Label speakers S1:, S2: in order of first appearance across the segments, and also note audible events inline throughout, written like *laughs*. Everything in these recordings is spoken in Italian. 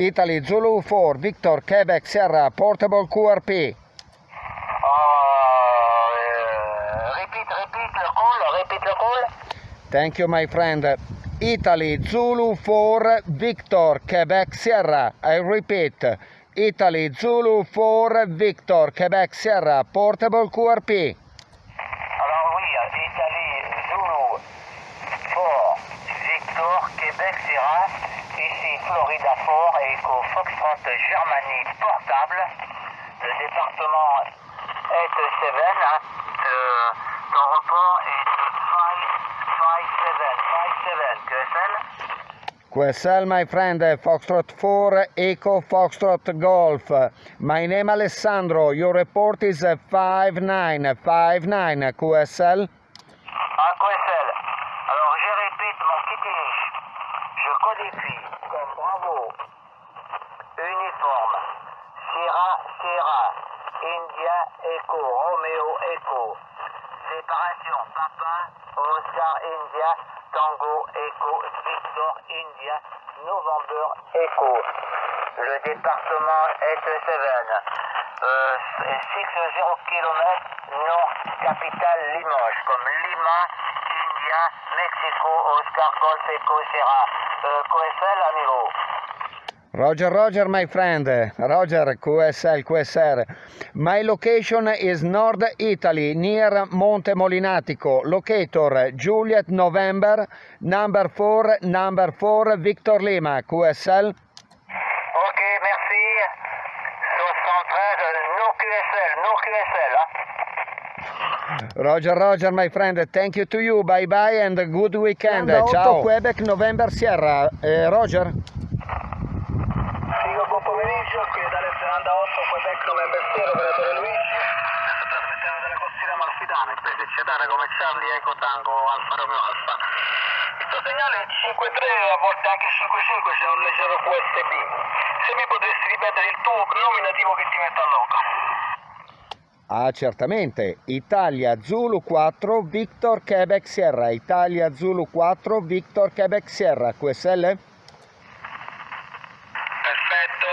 S1: Italy Zulu 4 Victor Quebec Sierra Portable QRP.
S2: Uh, repeat, repeat le call, repeat le call.
S1: Thank you my friend. Italy Zulu 4 Victor Quebec Sierra. I repeat. Italy Zulu 4 Victor Quebec Sierra Portable QRP.
S2: Québec, Sierra, ici Florida Fort, Echo Foxtrot, Germanie, portable, le département est 7, hein, ton report est 557, 57, QSL.
S1: QSL my friend Foxtrot 4 Echo Foxtrot Golf. My name Alessandro. Your report is 5959 QSL.
S2: Bravo, uniforme, Sierra, Sierra, India, Echo, Romeo, Echo. Séparation, Papa, Oscar, India, Tango, Echo, Victor, India, November, Echo. Le département est 7. Euh, 60 km nord, capitale Limoges, comme Lima, India, Mexico, Oscar, Golf, Echo, Sierra. Euh, QSL, amigo.
S1: Roger, Roger, my friend. Roger, QSL, QSR. My location is North Italy, near Monte Molinatico. Locator Juliet November, number 4, number 4, Victor Lima, QSL. Roger, Roger, my friend. Thank you to you. Bye bye and good weekend. Ciao. Quebec, November, Sierra. Eh, Roger.
S2: Sigo buon pomeriggio, qui dalle Zelanda 8, Quebec, November Sierra, operatore Luigi. Trasmettiamo dalla costiera malfitana, specie cedare come Charlie, Eco Tango, Alfa Romeo Alfa. Il tuo segnale è 5-3, a volte anche 5-5, c'è un leggero QSB. Se mi potresti ripetere il tuo nominativo che ti metto a loco.
S1: Ah, certamente. Italia Zulu 4, Victor Quebec Sierra. Italia Zulu 4, Victor Quebec Sierra. QSL?
S2: Perfetto,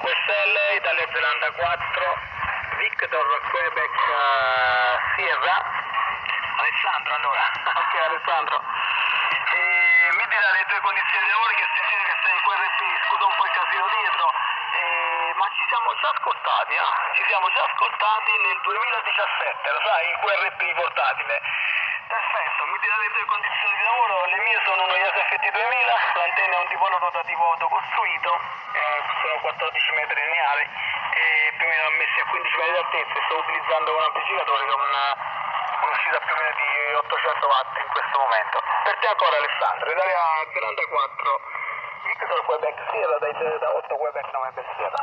S2: QSL, Italia Zelanda 4, Victor Quebec eh, Sierra. Alessandro allora. *laughs* Ok Alessandro. E mi dirà le tue condizioni di lavoro che stasera che sei in QRP, scusa un po' il casino dietro, e, ma ci siamo già ascoltati, eh? Ci siamo già ascoltati nel 2017, lo sai, in QRP portatile. Perfetto, mi dirà le tue condizioni di lavoro, le mie sono uno ISFT 2000, l'antenna è un tipo rotativo autocostruito, eh, sono 14 metri lineari e più o meno ammessi a 15 metri di altezza e sto utilizzando un amplificatore con un'uscita più o meno di 800 watt in questo momento. Per te ancora Alessandro, Italia Zelanda 4, Victor Quebec Sierra, dai da 8 Quebec 9 Sierra.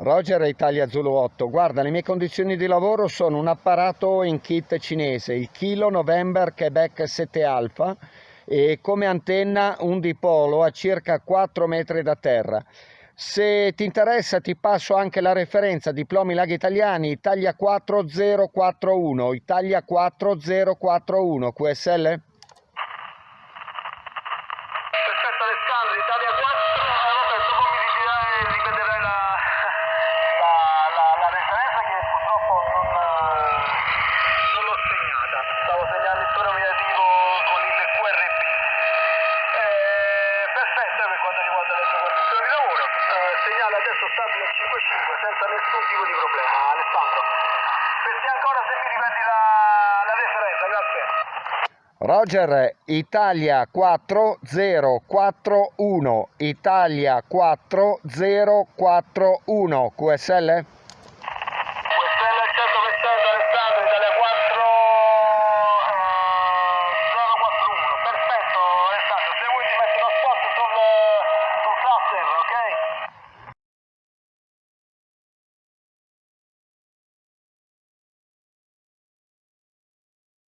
S1: Roger Italia Zulu 8. Guarda, le mie condizioni di lavoro sono un apparato in kit cinese, il Kilo November Quebec 7 Alpha e come antenna un dipolo a circa 4 metri da terra. Se ti interessa ti passo anche la referenza diplomi laghi italiani Italia 4041, Italia 4041, QSL?
S2: Alessandro, Italia 4, eh, dopo mi ridirai, ripeterai la, *laughs* la, la, la referenza che purtroppo non, eh, non l'ho segnata, stavo segnando il tuo nominativo con il QRP. Eh, perfetto per quanto riguarda le tue condizioni di lavoro, eh, segnale adesso stabile a 5.5 senza nessun tipo di problema, Alessandro. Te ancora se mi ripeti la, la referenza, grazie.
S1: Roger, Italia 4041, Italia 4041, QSL?